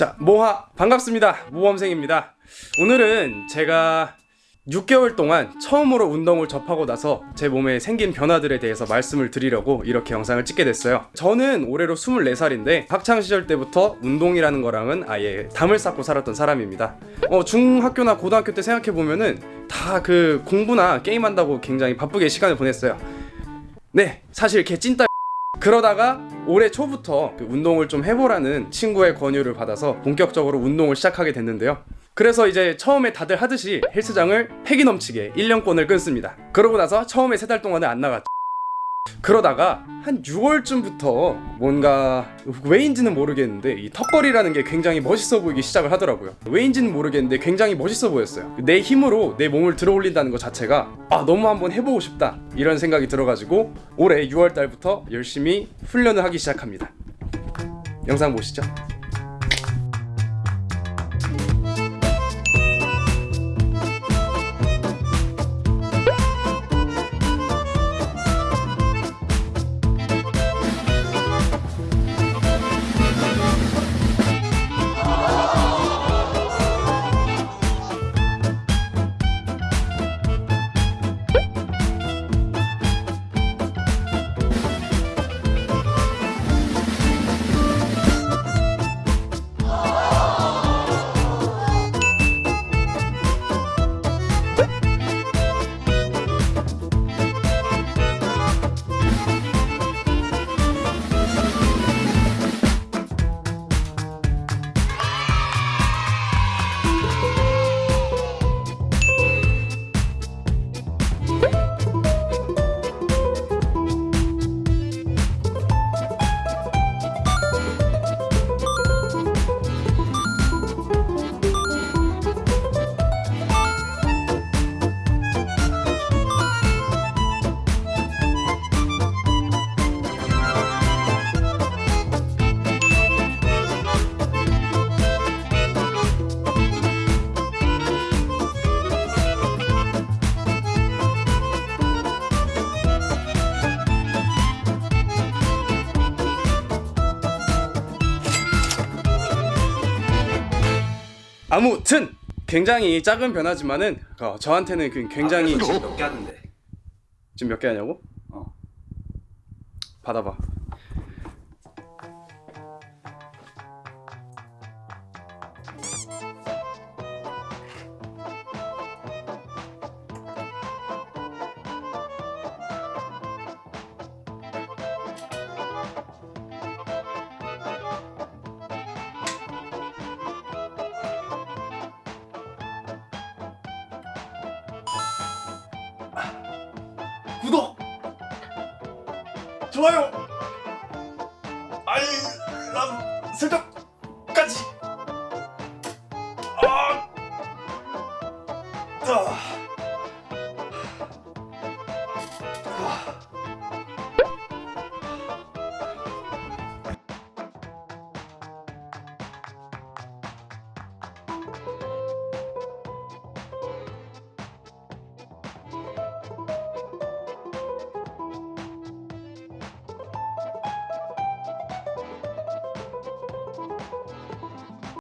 자, 모하 반갑습니다. 모범생입니다. 오늘은 제가 6개월 동안 처음으로 운동을 접하고 나서 제 몸에 생긴 변화들에 대해서 말씀을 드리려고 이렇게 영상을 찍게 됐어요. 저는 올해로 24살인데 학창 시절 때부터 운동이라는 거랑은 아예 담을 쌓고 살았던 사람입니다. 어, 중학교나 고등학교 때 생각해 보면은 다 그 공부나 게임한다고 굉장히 바쁘게 시간을 보냈어요. 네, 사실 개 찐따 그러다가 올해 초부터 그 운동을 좀 해보라는 친구의 권유를 받아서 본격적으로 운동을 시작하게 됐는데요. 그래서 이제 처음에 다들 하듯이 헬스장을 패기 넘치게 1년권을 끊습니다. 그러고 나서 처음에 세 달 동안은 안 나갔죠. 그러다가 한 6월쯤부터 뭔가 왜인지는 모르겠는데 이 턱걸이라는 게 굉장히 멋있어 보이기 시작을 하더라고요. 왜인지는 모르겠는데 굉장히 멋있어 보였어요. 내 힘으로 내 몸을 들어 올린다는 것 자체가 아 너무 한번 해보고 싶다 이런 생각이 들어가지고 올해 6월 달부터 열심히 훈련을 하기 시작합니다. 영상 보시죠. 아무튼 굉장히 작은 변화지만은 어, 저한테는 그 굉장히 지금 몇개 하는데? 지금 몇 개 하냐고? 어. 받아봐. 구독! 좋아요! 알람 설정까지! 아! 아.